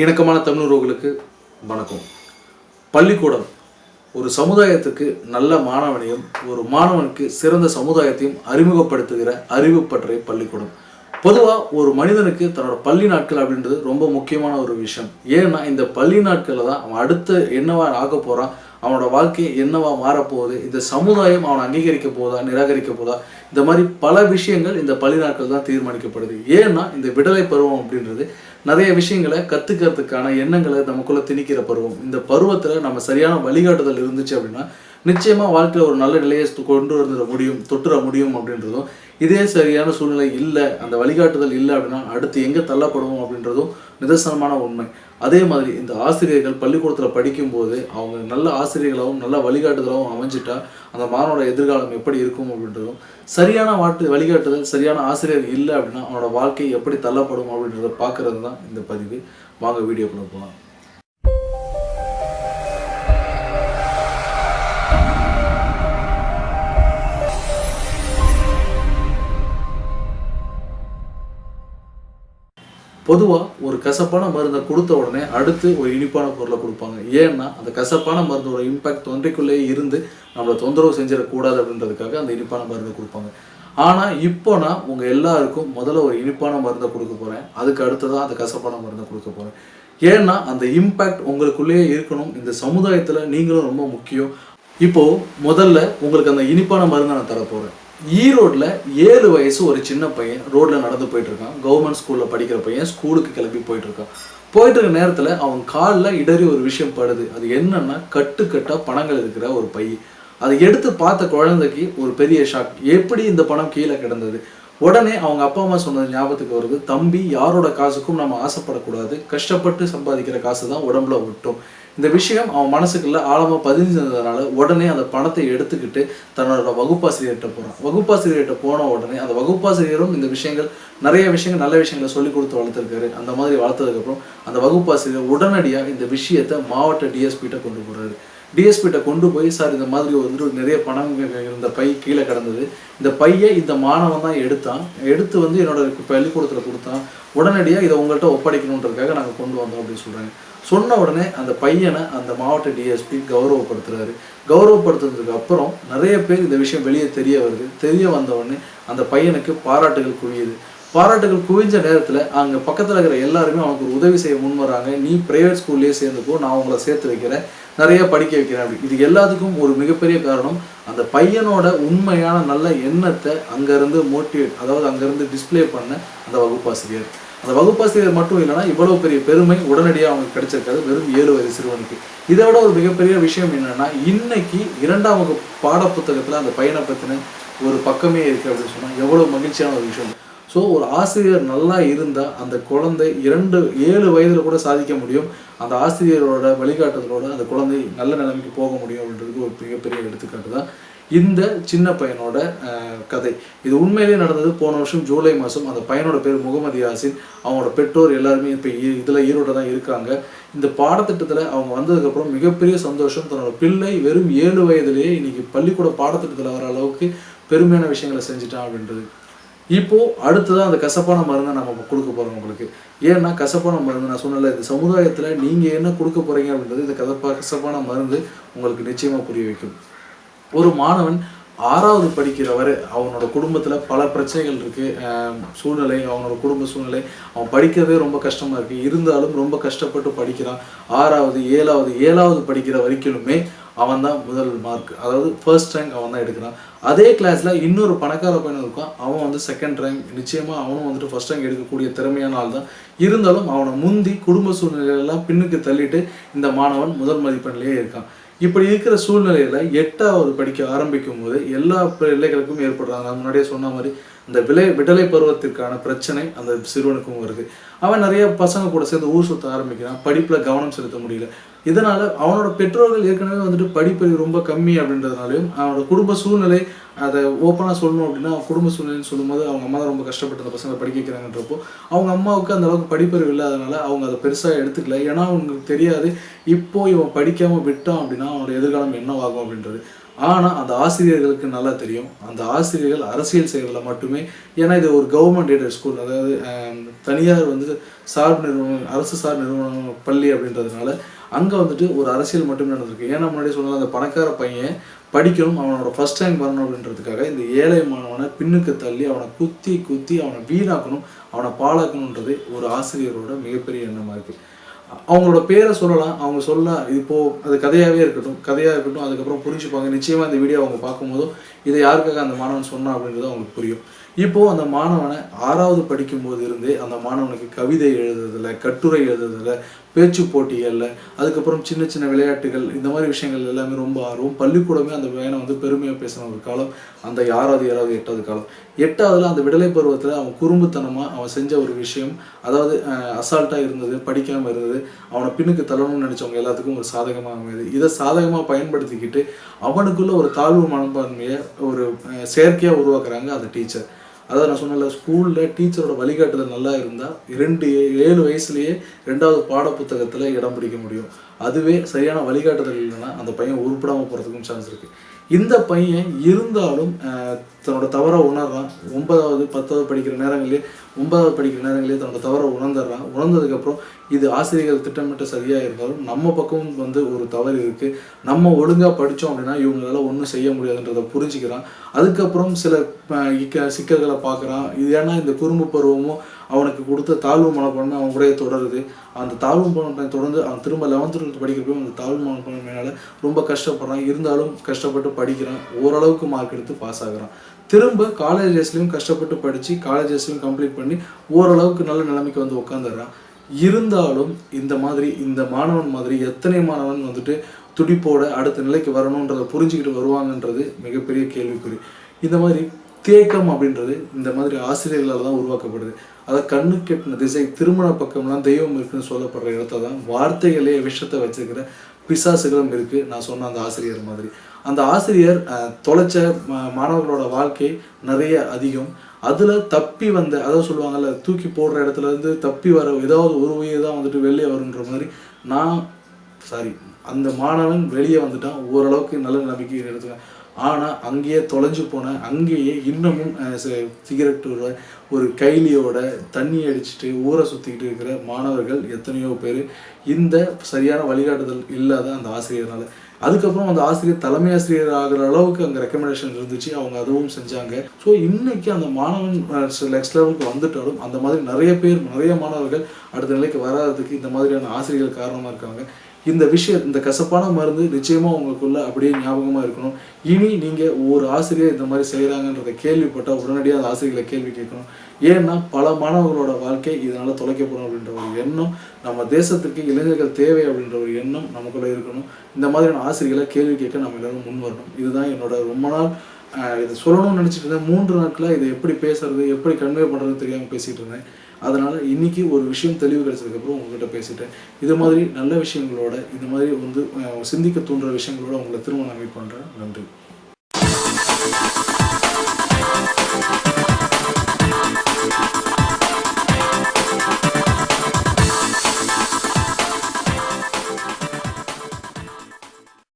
இணக்கமான தமிழர்களுக்கு வணக்கம். பள்ளிக்கூடம் ஒரு சமுதாயத்துக்கு நல்ல மாணவனையும் ஒரு மாணவனுக்கு சிறந்த சமுதாயத்தையும் அறிமுகப்படுத்துகிற அறிவு பற்றிய பள்ளிக்கூடம். பொதுவாக ஒரு மனிதனுக்கு தன்னோட பள்ளி நாட்கள் அப்படின்றது ரொம்ப முக்கியமான ஒரு விஷயம். ஏன்னா இந்த பள்ளி நாட்களில் தான் அவன் அடுத்து என்னவா ஆக போகிறான் அவனோட வாழ்க்கை என்னவா மாறப்போகுது இந்த சமுதாயம் அவனை அங்கீகரிக்க போதா நிராகரிக்க போதா இந்த மாதிரி பல விஷயங்கள் இந்த பள்ளி நாட்கள் தான் தீர்மானிக்கப்படுது. ஏன்னா இந்த விடலை பருவம் அப்படின்றது நிறைய விஷயங்களை கற்றுக்கிறதுக்கான எண்ணங்களை நமக்குள்ள திணிக்கிற பருவம். இந்த பருவத்தில் நம்ம சரியான வழிகாட்டுதல் இருந்துச்சு அப்படின்னா நிச்சயமா வாழ்க்கையில் ஒரு நல்ல நிலையை கொண்டு வந்துட முடியும் தொட்டுற முடியும் அப்படின்றதும் இதே சரியான சூழ்நிலை இல்லை அந்த வழிகாட்டுதல் இல்லை அப்படின்னா அடுத்து எங்கே தள்ளப்படுவோம் அப்படின்றதும் நிதர்சனமான உண்மை. அதே மாதிரி இந்த ஆசிரியர்கள் பள்ளிக்கூடத்தில் படிக்கும்போது அவங்க நல்ல ஆசிரியர்களாகவும் நல்ல வழிகாட்டுதலாகவும் அமைஞ்சிட்டா அந்த மாணவனோட எதிர்காலம் எப்படி இருக்கும் அப்படின்றதும் சரியான வாட்டு வழிகாட்டுதல் சரியான ஆசிரியர் இல்லை அப்படின்னா அவனோட வாழ்க்கை எப்படி தள்ளப்படும் அப்படின்றத பார்க்கறது தான் இந்த பதிவு. வாங்க வீடியோக்குள்ள போகலாம் பொதுவாக ஒரு கசப்பான மருந்தை கொடுத்த உடனே அடுத்து ஒரு இனிப்பான பொருளை கொடுப்பாங்க. ஏன்னா அந்த கசப்பான மருந்தோட இம்பாக்ட் தொன்றைக்குள்ளேயே இருந்து நம்மளை தொந்தரவு செஞ்சிடக்கூடாது அப்படின்றதுக்காக அந்த இனிப்பான மருந்தை கொடுப்பாங்க. ஆனால் இப்போ நான் உங்கள் எல்லாருக்கும் முதல்ல ஒரு இனிப்பான மருந்தை கொடுக்க போகிறேன் அதுக்கு அடுத்ததான் அந்த கசப்பான மருந்தை கொடுக்க போகிறேன் ஏன்னா அந்த இம்பாக்ட் உங்களுக்குள்ளேயே இருக்கணும். இந்த சமுதாயத்தில் நீங்களும் ரொம்ப முக்கியம். இப்போது முதல்ல உங்களுக்கு அந்த இனிப்பான மருந்தை நான் தரப்போகிறேன் ஈரோட்டில் ஏழு வயசு ஒரு சின்ன பையன் ரோட்டில் நடந்து போயிட்டு இருக்கான் கவர்மெண்ட் ஸ்கூலில் படிக்கிற பையன் ஸ்கூலுக்கு கிளம்பி போயிட்டுருக்கான். போயிட்டு இருக்க நேரத்தில் அவன் காலில் இடறி ஒரு விஷயம் படுது. அது என்னன்னா கட்டு கட்டாக பணங்கள் இருக்கிற ஒரு பை. அதை எடுத்து பார்த்த குழந்தைக்கு ஒரு பெரிய ஷாக் எப்படி இந்த பணம் கீழே கிடந்தது? உடனே அவங்க அப்பா அம்மா சொன்னது ஞாபகத்துக்கு வருது தம்பி யாரோட காசுக்கும் நம்ம ஆசைப்படக்கூடாது. கஷ்டப்பட்டு சம்பாதிக்கிற காசு தான் உடம்புல விட்டும் இந்த விஷயம் அவன் மனசுக்குள்ள ஆழமா பதிஞ்சிருந்ததுனால உடனே அந்த பணத்தை எடுத்துக்கிட்டு தன்னோட வகுப்பாசிரியர்கிட்ட போகிறான் வகுப்பாசிரியர்கிட்ட போன உடனே அந்த வகுப்பாசிரியரும் இந்த விஷயங்கள் நிறைய விஷயங்கள் நல்ல விஷயங்களை சொல்லி கொடுத்து வளர்த்துருக்காரு. அந்த மாதிரி வளர்த்ததுக்கப்புறம் அந்த வகுப்பாசிரியர் உடனடியாக இந்த விஷயத்தை மாவட்ட டிஎஸ்பிகிட்ட கொண்டு போகிறாரு டிஎஸ்பிகிட்ட கொண்டு போய் சார் இந்த மாதிரி வந்து நிறைய பணம் இருந்த பை கீழே கிடந்தது. இந்த பையை இந்த மாணவன் தான் எடுத்தான். எடுத்து வந்து என்னோட பள்ளிக்கூடத்தில் கொடுத்தான். உடனடியாக இதை உங்கள்கிட்ட ஒப்படைக்கணுன்றதுக்காக நாங்கள் கொண்டு வந்தோம் அப்படின்னு சொல்கிறாங்க சொன்ன உடனே அந்த பையனை அந்த மாவட்ட டிஎஸ்பி கௌரவப்படுத்துறாரு. கௌரவப்படுத்துனதுக்கு அப்புறம் நிறைய பேர் இந்த விஷயம் வெளியே தெரிய வருது. தெரிய வந்த உடனே அந்த பையனுக்கு பாராட்டுகள் குவியுது. பாராட்டுகள் குவிஞ்ச நேரத்தில் அங்கே பக்கத்தில் இருக்கிற எல்லாருமே அவனுக்கு ஒரு உதவி செய்ய முன் வராங்க. நீ பிரைவேட் ஸ்கூல்லேயே சேர்ந்துக்கோ நான் உங்களை சேர்த்து வைக்கிறேன். நிறைய படிக்க வைக்கிறேன் அப்படி. இது எல்லாத்துக்கும் ஒரு மிகப்பெரிய காரணம். அந்த பையனோட உண்மையான நல்ல எண்ணத்தை அங்கேருந்து மோட்டிவேட் அதாவது அங்கேருந்து டிஸ்ப்ளே பண்ண அந்த வகுப்பாசிரியர். அந்த வகுப்பாசிரியர் மட்டும் இல்லைன்னா இவ்வளவு பெரிய பெருமை உடனடியாக அவங்க கிடைச்சிருக்காது. வெறும் ஏழு வயது சிறுவனுக்கு. இதை விட ஒரு மிகப்பெரிய விஷயம் என்னன்னா இன்னைக்கு இரண்டாம் வகுப்பு பாடப்புத்தகத்தில் அந்த பையனை பற்றின ஒரு பக்கமே இருக்கு அப்படின்னு சொன்னால் எவ்வளோ மகிழ்ச்சியான ஒரு விஷயம். ஸோ ஒரு ஆசிரியர் நல்லா இருந்தால் அந்த குழந்தை இரண்டு ஏழு வயதில் கூட சாதிக்க முடியும். அந்த ஆசிரியரோட வழிகாட்டுதலோட அந்த குழந்தை நல்ல நிலைமைக்கு போக முடியும் அப்படின்றது ஒரு மிகப்பெரிய எடுத்துக்காட்டு தான். இந்த சின்ன பையனோட கதை. இது உண்மையிலேயே நடந்தது போன வருஷம் ஜூலை மாதம். அந்த பையனோட பேர் முகமது யாசின். அவங்களோட பெற்றோர் எல்லாருமே இப்போ இதில் ஈரோட தான் இருக்காங்க. இந்த பாடத்திட்டத்தில் அவங்க வந்ததுக்கப்புறம் மிகப்பெரிய சந்தோஷம். தன்னோட பிள்ளை வெறும் ஏழு வயதிலேயே இன்னைக்கு பள்ளிக்கூட பாடத்திட்டத்தில் வர அளவுக்கு பெருமையான விஷயங்களை செஞ்சுட்டான் அப்படின்றது. இப்போது அடுத்ததான் அந்த கசப்பான மருந்தை நம்ம கொடுக்க போகிறோம் உங்களுக்கு. ஏன்னா கசப்பான மருந்து நான் சொன்னல இந்த சமுதாயத்தில் நீங்கள் என்ன கொடுக்க போகிறீங்க அப்படின்றது இந்த கசப்பா கசப்பான மருந்து உங்களுக்கு நிச்சயமாக புரிய வைக்கும். ஒரு மாணவன் ஆறாவது படிக்கிறவர் அவனோட குடும்பத்தில் பல பிரச்சனைகள் இருக்குது சூழ்நிலை அவனோட குடும்ப சூழ்நிலை. அவன் படிக்கிறதே ரொம்ப கஷ்டமாக இருக்குது இருந்தாலும் ரொம்ப கஷ்டப்பட்டு படிக்கிறான். ஆறாவது ஏழாவது ஏழாவது படிக்கிற வரைக்கிலுமே அவன் தான் முதல் மார்க் அதாவது ஃபர்ஸ்ட் ரேங்க் அவன் தான் எடுக்கிறான். அதே கிளாஸில் இன்னொரு பணக்கார பையன் இருக்கான். அவன் வந்து செகண்ட் ரேங்க் நிச்சயமாக அவனும் வந்துட்டு ஃபர்ஸ்ட் ரேங்க் எடுக்கக்கூடிய திறமையான ஆள் தான். இருந்தாலும் அவனை முந்தி குடும்ப சூழ்நிலையெல்லாம் பின்னுக்கு தள்ளிட்டு இந்த மாணவன் முதல் மதிப்பெண்லேயே இருக்கான். இப்படி இருக்கிற சூழ்நிலையில எட்டாவது படிக்க ஆரம்பிக்கும் போது எல்லா பிள்ளைகளுக்கும் ஏற்படுறாங்க. நான் முன்னாடியே சொன்ன மாதிரி இந்த விலை விடலை பருவத்திற்கான பிரச்சனை அந்த சிறுவனுக்கும் வருது. அவன் நிறைய பசங்க கூட சேர்ந்து ஊர் சுத்த ஆரம்பிக்கிறான். படிப்புல கவனம் செலுத்த முடியல. இதனால் அவனோட பெற்றோர்கள் ஏற்கனவே வந்துட்டு படிப்பறிவு ரொம்ப கம்மி அப்படின்றதுனாலையும் அவனோட குடும்ப சூழ்நிலை அதை ஓப்பனாக சொல்லணும் அப்படின்னா அவன் குடும்ப சூழ்நிலைன்னு சொல்லும்போது அவங்க அம்மா தான் ரொம்ப கஷ்டப்பட்டு அந்த பசங்களை படிக்க வைக்கிறாங்கன்றப்போ அவங்க அம்மாவுக்கு அந்த அளவுக்கு படிப்பறிவு இல்லாதனால அவங்க அதை பெருசாக எடுத்துக்கல. ஏன்னா அவங்களுக்கு தெரியாது இப்போ இவன் படிக்காமல் விட்டான் அப்படின்னா அவனோட எதிர்காலம் என்னவாகும் அப்படின்றது. ஆனால் அந்த ஆசிரியர்களுக்கு நல்லா தெரியும். அந்த ஆசிரியர்கள் அரசியல் செய்கிறதுல மட்டுமே ஏன்னா இது ஒரு கவர்மெண்ட் எய்டட் ஸ்கூல் அதாவது தனியார் வந்து சார்பு நிறுவனம் அரசு சார் நிறுவனம் பள்ளி அப்படின்றதுனால அங்கே வந்துட்டு ஒரு அரசியல் மட்டுமே நடந்திருக்கு. ஏன்னா முன்னாடி சொன்னால் அந்த பணக்கார பையன் படிக்கணும் அவனோட ஃபர்ஸ்ட் ரேங்க் வரணும் அப்படின்றதுக்காக இந்த ஏழை மாணவனை பின்னுக்கு தள்ளி அவனை குத்தி குத்தி அவனை வீணாக்கணும் அவனை பாழாக்கணுன்றது ஒரு ஆசிரியரோட மிகப்பெரிய எண்ணமாக இருக்குது அவங்களோட பேரை சொல்லலாம். அவங்க சொல்ல இப்போது அது கதையாகவே இருக்கட்டும் கதையாக இருக்கட்டும் அதுக்கப்புறம் புரிஞ்சுப்பாங்க. நிச்சயமாக இந்த வீடியோ அவங்க பார்க்கும்போதும் இதை யாருக்காக அந்த மாணவன் சொன்னான் அப்படின்றது அவங்களுக்கு புரியும். இப்போ அந்த மாணவனை ஆறாவது படிக்கும்போது இருந்தே அந்த மாணவனுக்கு கவிதை எழுதுறதுல கட்டுரை எழுதுறதுல பேச்சு போட்டிகளில் அதுக்கப்புறம் சின்ன சின்ன விளையாட்டுகள் இந்த மாதிரி விஷயங்கள் எல்லாமே ரொம்ப ஆர்வம். பள்ளிக்கூடமே அந்த பையனை வந்து பெருமையாக பேசின ஒரு காலம் அந்த ஆறாவது ஏழாவது எட்டாவது காலம். எட்டாவதுல அந்த விடலை பருவத்தில் அவன் குறும்புத்தனமாக அவன் செஞ்ச ஒரு விஷயம் அதாவது அசால்ட்டாக இருந்தது படிக்காமல் இருந்தது அவனை பின்னுக்கு தள்ளணும்னு நினச்சவங்க எல்லாத்துக்கும் ஒரு சாதகமாக அமையுது. இதை சாதகமாக பயன்படுத்திக்கிட்டு அவனுக்குள்ள ஒரு தாழ்வு மனப்பான்மையை ஒரு செயற்கையாக உருவாக்குறாங்க அந்த டீச்சர் அதாவது நான் சொன்னல ஸ்கூலில் டீச்சரோட வழிகாட்டுதல் நல்லா இருந்தால் இரண்டு ஏழு வயசுலேயே ரெண்டாவது பாடப்புத்தகத்தில் இடம் பிடிக்க முடியும். அதுவே சரியான வழிகாட்டுதல் இல்லைன்னா அந்த பையன் உருப்படாமல் போகிறதுக்கும் சான்ஸ் இருக்குது இந்த பையன் இருந்தாலும் தன்னோட தவறை உணர்றான். ஒன்பதாவது பத்தாவது படிக்கிற நேரங்களே ஒன்பதாவது படிக்கிற நேரங்களே தன்னோட தவறை உணர்ந்துடுறான். உணர்ந்ததுக்கப்புறம் இது ஆசிரியர்கள் திட்டமிட்ட சரியாக இருந்தாலும் நம்ம பக்கமும் வந்து ஒரு தவறு இருக்குது நம்ம ஒழுங்காக படித்தோம் அப்படின்னா இவங்களால ஒன்றும் செய்ய முடியாதுன்றதை புரிஞ்சுக்கிறான். அதுக்கப்புறம் சில சிக்கல்களை பார்க்குறான். இது ஏன்னா இந்த குறும்பு பருவமும் அவனுக்கு கொடுத்த தாழ்வு மனப்பான்மை அவன் கூடயே தொடருது. அந்த தாழ்வு மனப்பான்மை தொடர்ந்து அவன் திரும்ப லெவன்த் டுவெல்த் படிக்கிறப்போ அந்த தாழ்வு மனப்பான்மையினால ரொம்ப கஷ்டப்படுறான். இருந்தாலும் கஷ்டப்பட்டு படிக்கிறான். ஓரளவுக்கு மார்க் எடுத்து பாஸ் ஆகுறான். திரும்ப காலேஜஸ்லையும் கஷ்டப்பட்டு படித்து காலேஜஸ்லையும் கம்ப்ளீட் பண்ணி ஓரளவுக்கு நல்ல நிலைமைக்கு வந்து உட்காந்துடுறான் இருந்தாலும் இந்த மாதிரி இந்த மாணவன் மாதிரி எத்தனை மாணவன் வந்துட்டு துடிப்போட அடுத்த நிலைக்கு வரணுன்றதை புரிஞ்சுக்கிட்டு வருவாங்கன்றது மிகப்பெரிய கேள்விக்குறி. இந்த மாதிரி தேக்கம் அப்படின்றது இந்த மாதிரி ஆசிரியர்களால் தான் உருவாக்கப்படுது. அதாவது கண்ணு கெட்டின திசை திருமண பக்கம்லாம் தெய்வம் இருக்குன்னு சொல்லப்படுற இடத்த தான் வார்த்தைகளே விஷத்தை வச்சிருக்கிற பிசாசுகளும் இருக்குது நான் சொன்ன அந்த ஆசிரியர் மாதிரி. அந்த ஆசிரியர் தொலைச்ச மாணவர்களோட வாழ்க்கை நிறைய அதிகம். அதில் தப்பி வந்த அதாவது சொல்லுவாங்கல்ல தூக்கி போடுற இடத்துல இருந்து தப்பி வர ஏதாவது ஒரு உயிர் தான் வந்துட்டு வெளியே வருன்ற மாதிரி நான் சாரி அந்த மாணவன் வெளியே வந்துட்டான். ஓரளவுக்கு நல்ல நம்பிக்கை எடுத்துக்கேன் ஆனால் அங்கேயே தொலைஞ்சு போன அங்கேயே இன்னமும் சிகரெட்டோட சிகரெட் ஒரு- ஒரு கைலியோட தண்ணி அடிச்சுட்டு ஊரை சுற்றிக்கிட்டு இருக்கிற மாணவர்கள் எத்தனையோ பேர் இந்த சரியான வழிகாட்டுதல் இல்லாத அந்த ஆசிரியர்னால. அதுக்கப்புறம் அந்த ஆசிரியர் தலைமை ஆசிரியர் ஆகிற அளவுக்கு அங்கே ரெக்கமெண்டேஷன் இருந்துச்சு. அவங்க அதுவும் செஞ்சாங்க. ஸோ இன்னைக்கு அந்த மாணவன் நெக்ஸ்ட் லெவலுக்கு வந்துட்டாலும் அந்த மாதிரி நிறைய பேர் நிறைய மாணவர்கள் அடுத்த நிலைக்கு வராததுக்கு இந்த மாதிரியான ஆசிரியர்கள் காரணமாக இருக்காங்க. இந்த விஷயம் இந்த கசப்பான மருந்து நிச்சயமாக உங்களுக்குள்ள அப்படியே ஞாபகமாக இருக்கணும். இனி நீங்கள் ஒரு ஆசிரியர் இந்த மாதிரி செய்கிறாங்கன்றதை கேள்விப்பட்டால் உடனடியாக அந்த ஆசிரியர்களை கேள்வி கேட்கணும். ஏன்னா பல மாணவர்களோட வாழ்க்கை இதனால் தொலைக்கப்படும் அப்படின்ற ஒரு எண்ணம் நம்ம தேசத்துக்கு இளைஞர்கள் தேவை அப்படின்ற ஒரு எண்ணம் நமக்குள்ளே இருக்கணும். இந்த மாதிரியான ஆசிரியர்களை கேள்வி கேட்க நம்ம எல்லாரும் முன் வரணும். இதுதான் என்னோட ரொம்ப நாள் இது இதை சொல்லணும்னு நினச்சிட்டு இருந்தேன் மூன்று நாட்களாக இதை எப்படி பேசுறது எப்படி கன்வே பண்ணுறதுன்னு தெரியாமல் பேசிகிட்டு இருந்தேன். அதனால் இன்றைக்கி ஒரு விஷயம் தெளிவு கிடைச்சதுக்கப்புறம் உங்ககிட்ட பேசிட்டேன். இது மாதிரி நல்ல விஷயங்களோட இது மாதிரி வந்து சிந்திக்க தூண்டுற விஷயங்களோட உங்களை திரும்ப நான் மீட் பண்ணுறேன் நன்றி.